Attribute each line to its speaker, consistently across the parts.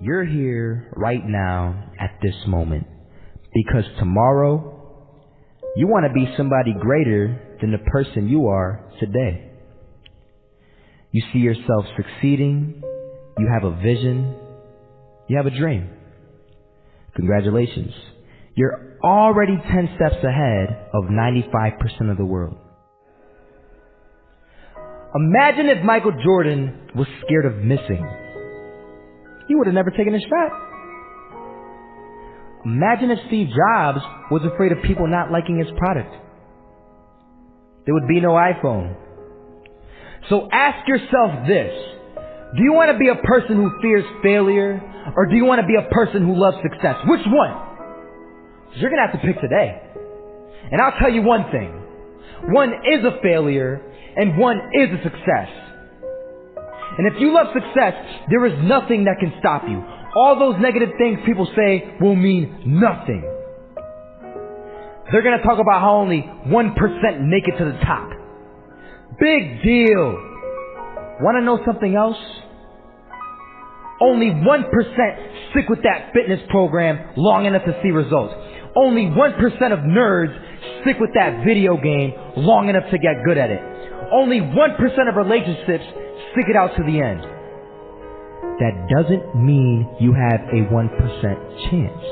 Speaker 1: You're here right now at this moment because tomorrow you want to be somebody greater than the person you are today. You see yourself succeeding. You have a vision. You have a dream. Congratulations. You're already 10 steps ahead of 95% of the world. Imagine if Michael Jordan was scared of missing. He would have never taken his shot. Imagine if Steve Jobs was afraid of people not liking his product. There would be no iPhone. So ask yourself this. Do you want to be a person who fears failure or do you want to be a person who loves success? Which one? You're going to have to pick today. And I'll tell you one thing. One is a failure and one is a success. And if you love success, there is nothing that can stop you. All those negative things people say will mean nothing. They're gonna talk about how only 1% make it to the top. Big deal. Wanna know something else? Only 1% stick with that fitness program long enough to see results. Only 1% of nerds stick with that video game long enough to get good at it. Only 1% of relationships stick it out to the end. That doesn't mean you have a 1% chance.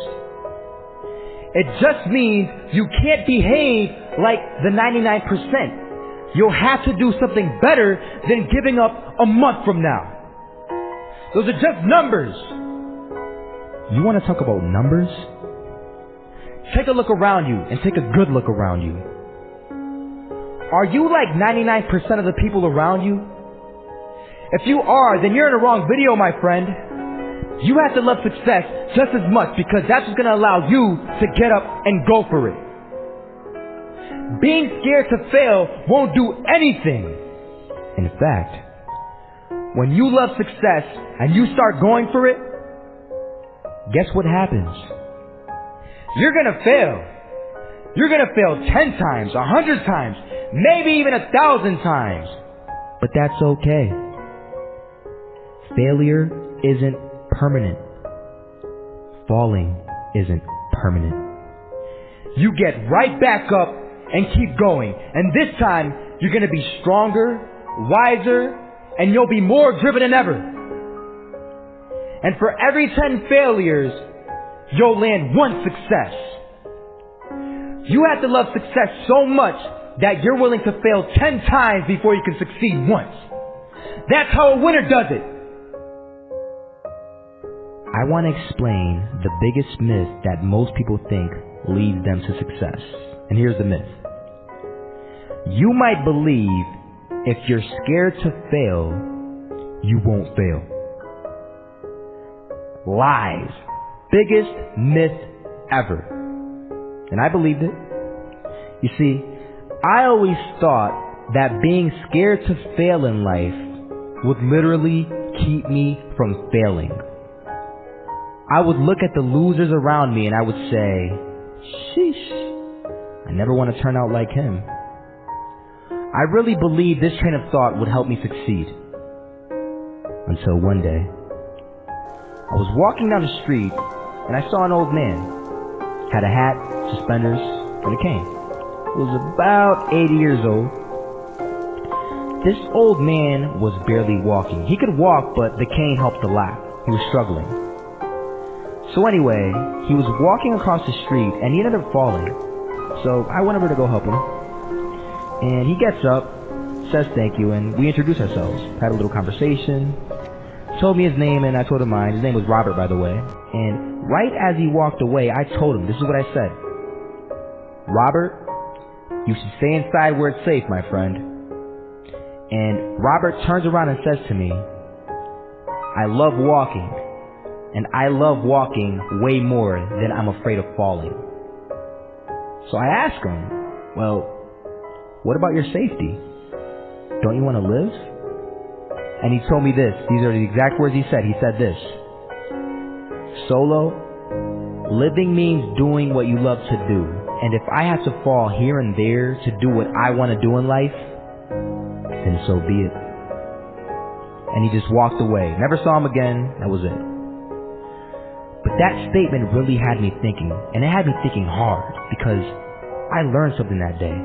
Speaker 1: It just means you can't behave like the 99%. You'll have to do something better than giving up a month from now. Those are just numbers. You want to talk about numbers? Take a look around you and take a good look around you. Are you like 99% of the people around you? If you are, then you're in the wrong video, my friend. You have to love success just as much because that's what's going to allow you to get up and go for it. Being scared to fail won't do anything. In fact, when you love success and you start going for it, guess what happens? You're gonna fail. You're gonna fail ten times, a hundred times, maybe even a thousand times. But that's okay. Failure isn't permanent. Falling isn't permanent. You get right back up and keep going. And this time, you're gonna be stronger, wiser, and you'll be more driven than ever. And for every 10 failures, you'll land one success. You have to love success so much that you're willing to fail 10 times before you can succeed once. That's how a winner does it. I want to explain the biggest myth that most people think leads them to success. And here's the myth. You might believe if you're scared to fail, you won't fail. Lies. Biggest myth ever. And I believed it. You see, I always thought that being scared to fail in life would literally keep me from failing. I would look at the losers around me and I would say, sheesh, I never want to turn out like him. I really believed this train of thought would help me succeed. Until one day, I was walking down the street and I saw an old man. Had a hat, suspenders, and a cane. Was about 80 years old. This old man was barely walking. He could walk, but the cane helped a lot. He was struggling. So anyway, he was walking across the street and he ended up falling. So I went over to go help him. And he gets up, says thank you, and we introduce ourselves. Had a little conversation. Told me his name and I told him mine. His name was Robert, by the way. And right as he walked away, I told him, this is what I said. Robert, you should stay inside where it's safe, my friend. And Robert turns around and says to me, I love walking, and I love walking way more than I'm afraid of falling. So I ask him, well, what about your safety? Don't you want to live? And he told me this. These are the exact words he said. He said this. Solo, living means doing what you love to do. And if I have to fall here and there to do what I want to do in life, then so be it. And he just walked away. Never saw him again. That was it. But that statement really had me thinking, and it had me thinking hard because I learned something that day.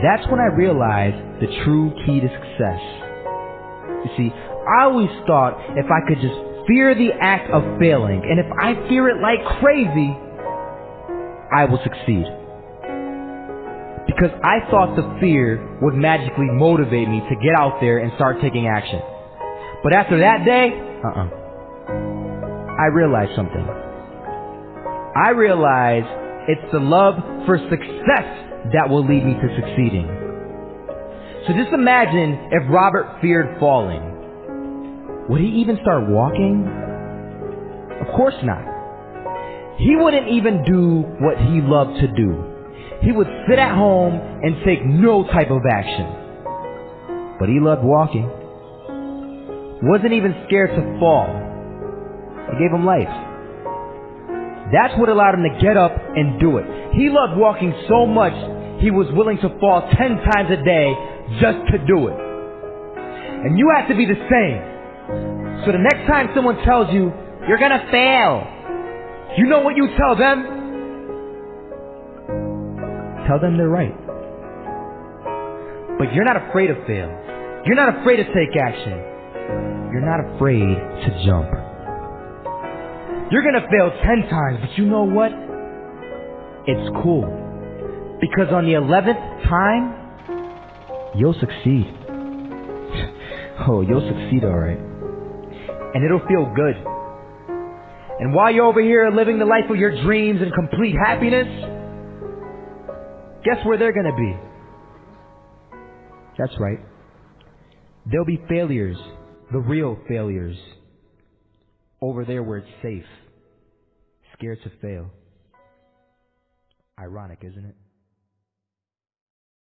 Speaker 1: That's when I realized the true key to success. You see, I always thought if I could just fear the act of failing, and if I fear it like crazy, I will succeed. Because I thought the fear would magically motivate me to get out there and start taking action. But after that day, uh-uh. I realized something. I realized it's the love for success that will lead me to succeeding. So just imagine if Robert feared falling. Would he even start walking? Of course not. He wouldn't even do what he loved to do. He would sit at home and take no type of action. But he loved walking. Wasn't even scared to fall. It gave him life. That's what allowed him to get up and do it. He loved walking so much, he was willing to fall ten times a day just to do it. And you have to be the same. So the next time someone tells you, you're gonna fail, you know what you tell them? Tell them they're right. But you're not afraid to fail. You're not afraid to take action. You're not afraid to jump. You're gonna fail ten times, but you know what? It's cool. Because on the eleventh time, you'll succeed. oh, you'll succeed alright and it'll feel good. And while you're over here living the life of your dreams and complete happiness, guess where they're going to be? That's right. There'll be failures, the real failures, over there where it's safe, scared to fail. Ironic, isn't it?